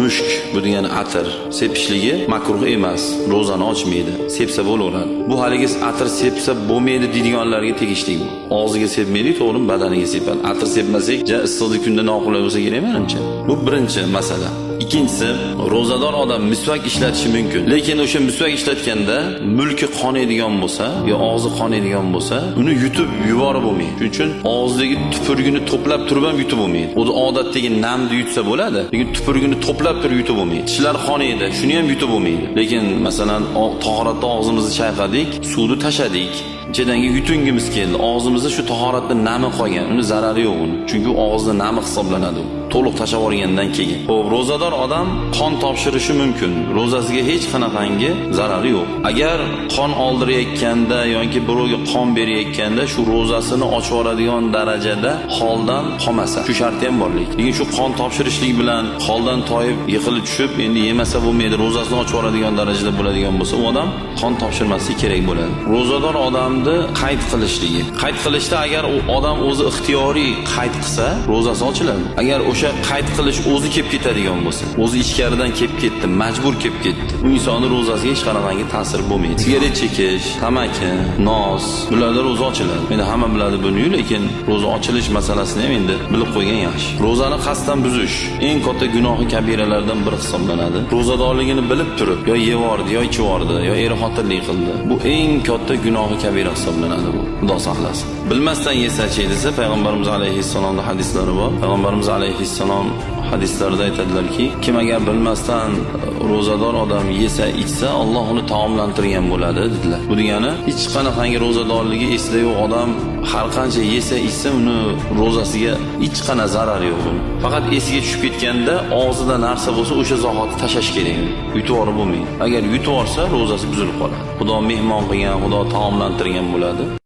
mushk bu degani atir sepishligi makruh emas ro'zani ochmaydi sepsa bo'laveradi. Bu haligi atir sepsa bo'lmaydi deydiganlarga tegishli bu. Og'ziga sepmaydi to'g'rimi badaniga sepadi. Atir sepmasak ja issiqlik kunda noqulay bo'lsa kerak menimcha. Bu birinchi masala. Ikkinchisi ro'zador odam misvak ishlatishi mumkin. Lekin o'sha misvak ishlatganda mulki qonaydigan bo'lsa yo og'zi qonaydigan bo'lsa uni yutib yuborib bo'lmaydi. Shuning uchun og'zidagi tupurgini to'plab turib ham yutib bo'lmaydi. O'zi odatdagi namni yutsa bo'ladi lekin tupurgini to'plab turib yutib bo'lmaydi. Tishlar qonaydi shuni ham yutib bo'lmaydi. Lekin masalan tahoratda og'zimizni chayqadik suvni tashadik ichidagi yutungimiz keldi. Og'zimizda shu tahoratni nami qolgan. Uni zarari yo'q uni. Chunki u og'izni nami hisoblanadi. U to'liq tashlab yuborgandan keyin. Ho'p ro'zador odam qon topshirishi mumkin. Ro'zasiga hech qanaqangi zarari yo'q. Agar qon oldirayotganda yoki birovga qon berayotganda shu ro'zasini ochib yuboradigan darajada holdan qolmasa shu sharti ham bor lekin lekin shu qon topshirishlik bilan holdan toyib yiqilib tushib endi yemasa bo'lmaydi ro'zasini ochib yuboradigan darajada bo'ladigan bo'lsa u odam qon topshirmasligi kerak bo'ladi. Ro'zador odam odamni qayd qilishligi. Qayd qilishda agar u odam o'zi ixtiyoriy qayd qilsa ro'zasi ochiladi. Agar o'sha qayd qilish o'zi kelib ketadigan bo'lsa o'zi ichkaridan kelib ketdi majbur kelib ketdi. U insonni ro'zasiga hech qanaqangi ta'sir bo'lmaydi. Sigaret chekish tamaki nos bularda ro'za ochiladi. Endi hamma biladi buni lekin ro'za ochilish masalasini ham endi bilib qo'ygan yaxshi. Ro'zani qasddan buzish eng katta gunohi kabiralardan biri hisoblanadi. Ro'zadorligini bilib turib yo yevordi yo ichvordi yo er xotinlik qildi. Bu eng katta gunohi kabira hisoblanadi bu xudo saqlasin. Bilmasdan yesachi desa payg'ambarimiz alayhissalomni hadislari bor. Payg'ambarimiz alayhissalom hadislarida aytadilarki kim agar bilmasdan e, ro'zador odam yesa ichsa Alloh uni taomlantirgan bo'ladi dedilar. Bu degani hech qanaqangi ro'zadorligi esida yo'q odam har qancha yesa ichsa uni ro'zasiga hech qanaqa zarar yo'q buni faqat esiga tushib ketganda og'zida narsa bo'lsa o'sha zahoti tashlash kerak. Yutib yuborib bo'lmaydi. Agar yutib yuborsa ro'zasi buzilib qoladi. Xudo mehmon qilgan xudo taomlantirgan bo'ladi.